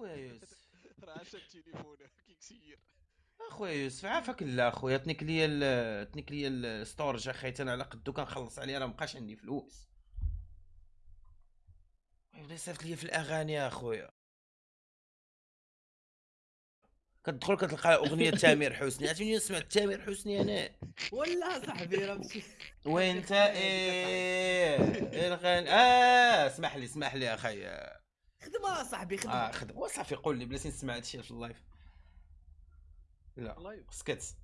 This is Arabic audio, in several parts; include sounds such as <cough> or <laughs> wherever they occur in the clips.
اخويا يوسف. <laughs> راه عشان تليفونه كيكسير. اخويا يوسف عافاك لا اخويا تنيك ليا ال- تنيك ليا الستورج أخي. أنا على قدو كنخلص عليه راه مبقاش عندي فلوس. يبدا يصيفط ليا في الأغاني يا أخويا. كتدخل كتلقى أغنية <laughs> تامر حسني. عرفتي منين سمعت تامر حسني أنا. ولا صاحبي راه ماشي وإنت <laughs> إيه الغن آه اسمح لي اسمح لي أخي. خدمة صاحبي آه خدمة. خدم وصافي قول لي بلاتي نسمع هادشي في اللايف. لا سكت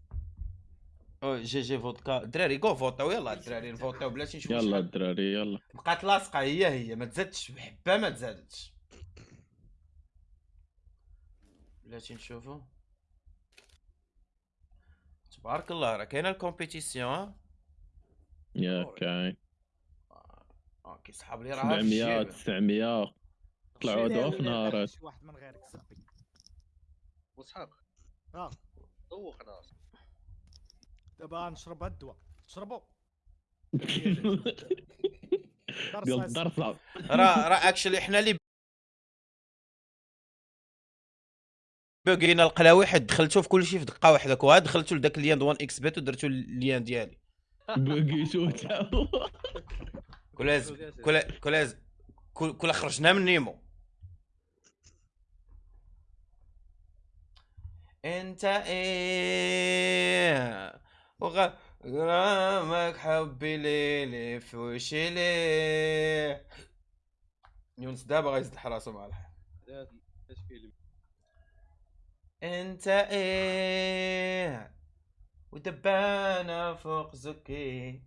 أو جي جي فودكا. دراري جو فوتاو يلا الدراري نفوتاو بلاتي نشوف يلا الدراري يلا. بقات لاصقه هي هي. ما تزادش بحبه ما تزادتش بلاتي نشوفو. تبارك الله راه كاينة الكومبيتيسيون يا كاين آه كيسحب لي راه في 700 الجيب 900 طلعوا دوا في نهارات شي واحد من غيرك صاحبي وصحاب آه. دوخنا دابا نشرب هاد الدواء تشربوا <laughs> الدرصه راه راه اكشلي حنا اللي بوغينا القلاوي حيت دخلتو في كلشي في دقة واحدة. وها دخلتو لذاك اليان دوان إكس بيت ودرتو اليان ديالي. بقيتو تا كولا كولاز كل كل خرجنا من نيمو. انت إيه؟ وغ غرامك حبي ليلي في وشي ليه؟ يونس دابا غيزدح راسو مع الحال انت إيه؟ ودبانة فوق زكي.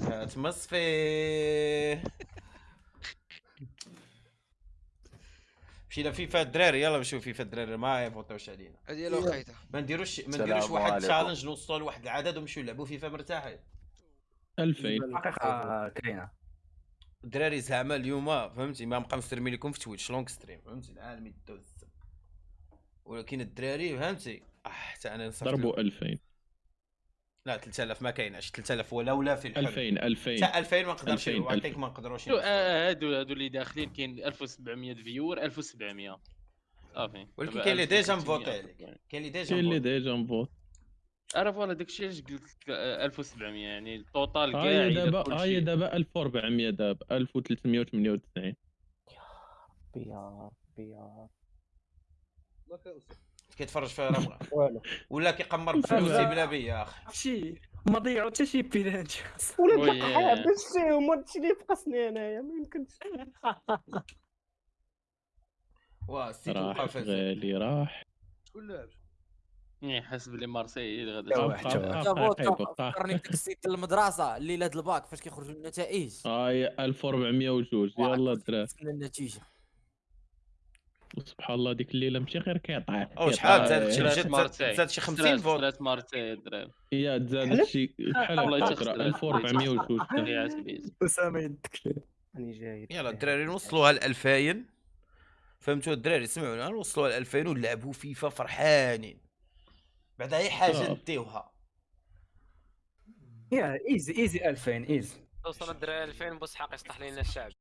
جات مشينا فيفا الدراري يلا نشوف فيفا الدراري ما يفوتوش علينا. هذه لو خيطه ما نديروش ما نديروش واحد. تشالنج نوصلوا لواحد العدد ونمشيو نلعبوا فيفا مرتاحين 2000 الحقيقة كاينة. الدراري زعما اليوم فهمتي؟ ما بقى مسترمي لكم في تويتش لونغ ستريم فهمتي؟ العالم يدوز. ولكن الدراري فهمتي؟ آه حتى أنا نصرت ضربوا 2000 لا 3000 ما كايناش. 3000 ولا ولا في الحلم 2000 2000 حتى 2000 ما نقدرش 2000 نعطيك ما نقدروش شو آه، هادو هادو اللي داخلين كاين 1700 viewer 1700 صافي. ولكن كاين اللي déjà 1300 مفوتي عليك كاين اللي déjà كاين اللي. déjà مفوت. عرف voilà داكشي علاش قلت لك آه، 1700 يعني ال total كاع هاي دابا هاي دابا 1400 دابا 1398 يا ربي يا كيتفرج فيها راه ولا كيقمر بفلوسي بلا بيا يا أخي؟ شي؟ ما ضيعوا حتى شي بيلانتي وي. ولا حابس فيهم هادشي اللي بقصني انايا ما يمكنش. <laughs> واه السيتي راح وقع فاز غالي راح. شكون يعني حسب لي جابوت بقى- بقى. فكرني بديك السيت المدرسة الليلة د الباك فاش كيخرجوا النتائج. هاي 1402 يلا الدراري النتيجة. سبحان الله ديك الليلة ماشي غير كيطيح أو شحال؟ كيطيح. زادت شي زاد-. زاد شي 50 ثلاث- فوت ثلاث مارسيل الدراري هي تزادت شي بحال والله يتخسر. 1402 اللي عاتبيت أسامة يدك راني جاي. يلا الدراري نوصلوها ل 2000 فهمتوا؟ الدراري سمعونا نوصلوها ل 2000 ونلعبوا فيفا فرحانين. بعد أي حاجة صافي. نديوها يا إيزي إيزي 2000 إيزي. توصل الدراري 2000 بوسحاق يصلح لنا الشعب.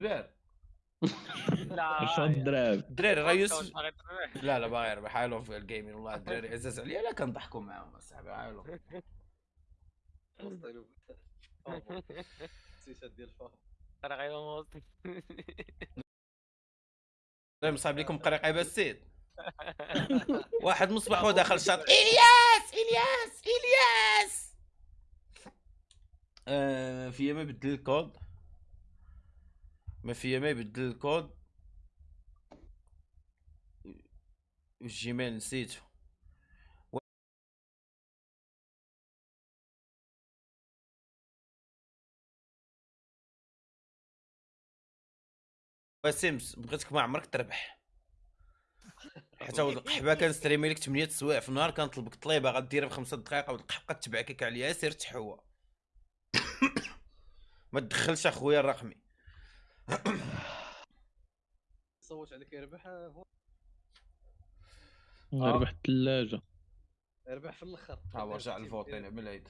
بار لا 10 دراهم الدراري راه يوسف لا لا باغي يربح حالهم في الجيمين والله الدراري عزاز عليا لا كنضحكوا معاهم اصاحبي حالهم السيسات ديال الفار راه غيموت لا مصايب لكم قريقة السيد <laughs> واحد مصباح هو داخل الشاط إلياس! إلياس! إلياس! آه في ما يبدل الكود. ما في ما يبدل الكود. الجيميل نسيته. وسيمس بغيتك ما عمرك تربح. <laughs> حتى هو القحبه كنستريمي لك 8 سوايع في النهار كنطلبك طليبة غديرها بخمسة دقائق والقحبه تبعك هكا عليا سير تحوى. <coughs> ما تدخلش أخويا الرقمي. صوت عليك يربح هو ربح الثلاجة. ربح في الأخر. ها هو رجع الفوتين من العيد.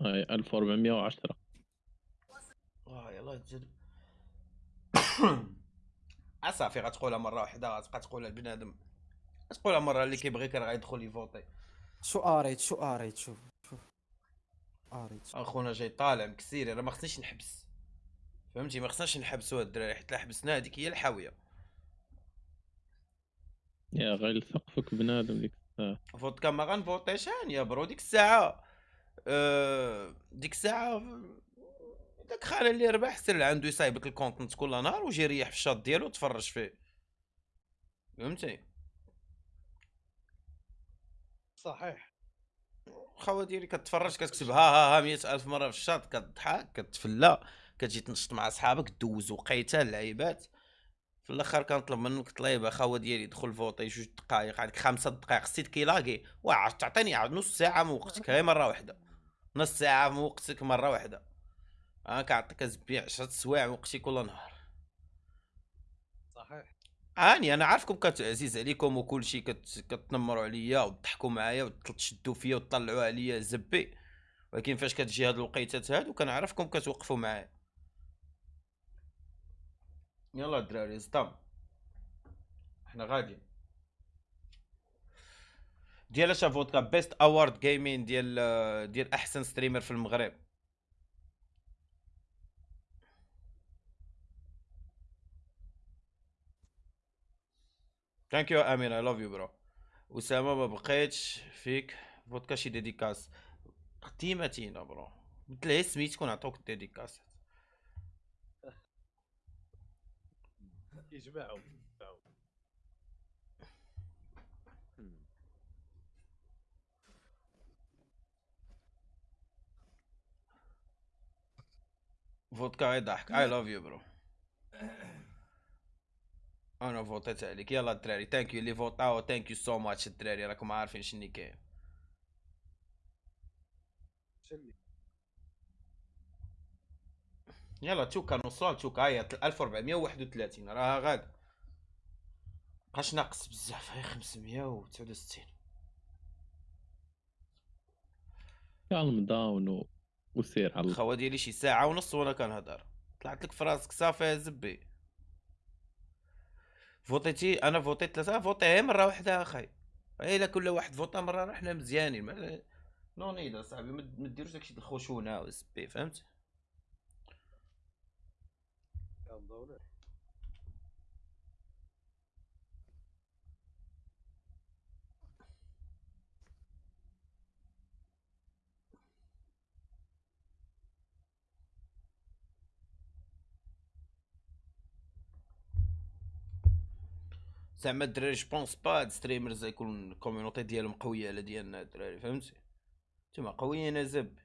هاي 1410 آه يلا تجد اصافي <coughs> غتقولها مرة واحدة غتبقى تقولها البنادم تقولها مرة اللي كيبغيك راه غيدخل يفوتي شو اريت شو اريت شوف شوف. اريت أخونا جاي طالع مكسيري راه ما خصنيش نحبس. فهمتي؟ ما خصناش نحبسوا هاد الدراري حيت لا حبسنا هذيك هي الحاوية. يا غير سقفك بنادم ديك الساعة. فودكا ما غنفوتيش هاني يا bro ديك الساعة آه، ديك الساعة داك خاله اللي ربح سير عنده يصايبك ال content كل نهار وجي ريح في الشاط ديالو وتفرج فيه. فهمتي؟ صحيح. خاوه ديالي كتفرج كتكتب ها ها ها مية ألف مرة في الشاط كتضحك كتفلا كتجي تنشط مع صحابك دوز وقيته اللعيبات في الأخر كنطلب منك طليبه خاوه ديالي دخل فوطي جوج دقائق عندك خمسة دقائق خصيت كيلاقي واه تعطيني نص ساعة من وقتك غير مرة واحدة نص ساعة من وقتك مرة واحدة أنا كنعطيك زبيع عشرة سوايع من وقتي كل نهار. صحيح. هاني أنا عارفكم كتعزيز عليكم وكل شيء كت... كتنمروا عليا وتضحكوا معايا وتشدوا فيا وتطلعوا عليا زبي. ولكن فاش كتجي هاد الوقيتات هادو كنعرفكم كتوقفوا معايا. يلا الدراري زطام إحنا غاديين. ديال اش فودكا best award gaming ديال ديال احسن streamer في المغرب. thank you امين I love you bro اسامه ما بقيتش فيك. فودكا شي dédicace. تيماتينا bro مثل سميتك ونعطوك ال dédicace. يجمعوا فودكا يضحك I love you bro أنا فوتيت عليك. يلا الدراري thank you اللي فوتاو thank you so much الدراري راكم عارفين شني كاين. يلا تشوكا نوصل تشوكا هي 1431 راها غاد بقاش ناقص بزاف؟ هي 569 calm down. وسير على الخوا ديالي شي ساعة ونص وأنا كنهضر. طلعت لك في راسك صافي يا زبي. فوتيتي أنا فوتيت ثلاثة فوتي غير مرة واحدة أخي. إلا كل واحد فوتا مرة راه حنا مزيانين. ما- no need أصاحبي ما ديروش داكشي د الخشونة والزبي فهمت؟ زعما الدراري je pense pas هاد streamers يكون ال community ديالهم قوية على ديالنا الدراري فهمتي؟ نتوما قويين زب.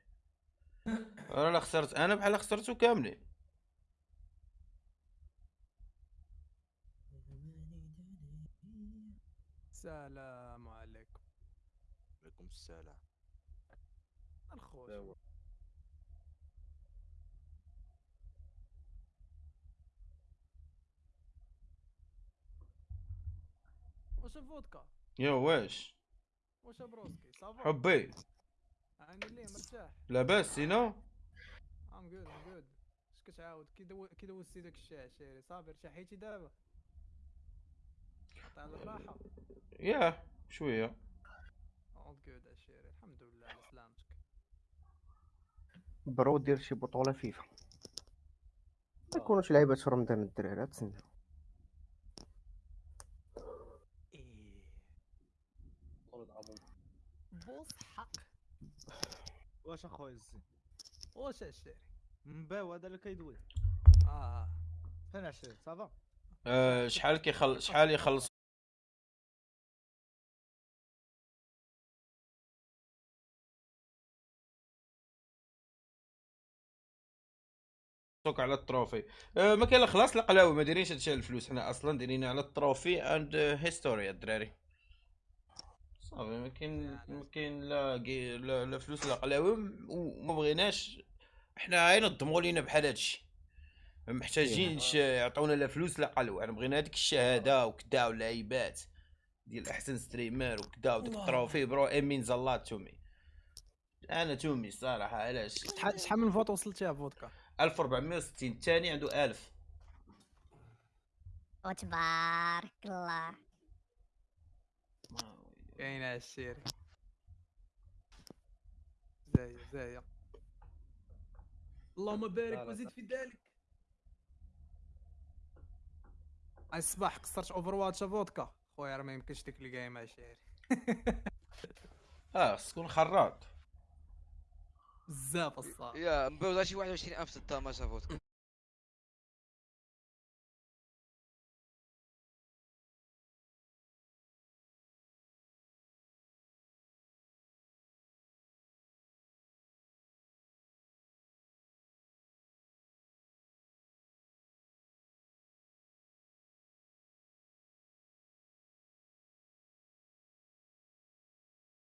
أنا لا خسرت أنا بحال خسرتو كاملين. السلام عليكم. عليكم السلام. الخوش. واش الفودكا؟ يا واش؟ واش broski؟ ça va حبي. عندي ليه مرتاح. لاباس sinon. I'm good I'm good اش كتعاود؟ كي دو... كي دوزتي داك الشيء عشيري؟ صافي ارتاحيتي دابا. قطع الراحة. يا شوية. all good عشيري الحمد لله على سلامتك. bro دير شي بطولة فيفا. ما يكونوش لعيبة في رمضان الدراري تسنى العمر بوس حق. واش أخويا الزين؟ واش عشيري مباو هذا اللي كيدوي. آه. فين عشيري صافا؟ أه شحال كيخل شحال يخلص؟ توك على التروفي. أه ما كاين لا خلاص لا قلاوي ما دايرينش هادشي على الفلوس. حنا أصلا دايرين على التروفي اند هيستوري الدراري. صافي ما كاين ما كاين لا لا, لا فلوس لا قلاوي وما بغيناش. حنا غير نضموا لينا بحال هادشي. ما محتاجينش يعطونا لا فلوس لا قلاوي حنا بغينا هذيك الشهادة وكدا واللعيبات ديال أحسن streamer وكدا وديك ال trophy. bro أمين زلات تومي. أنا تومي صراحة علاش؟ شحال شحال من vote وصلتيها فودكا؟ 1460 الثاني عنده 1000 وتبارك الله. كاينة الشيري زايا زايا اللهم بارك وزيد. في ذلك. الصباح كسرت اوفر واتش فودكا خويا راه ما يمكنش ديك الجيم شيري آه خص تكون خراط. بزاف الصاح يا مبوزا شي 21000 تاع ما فودكا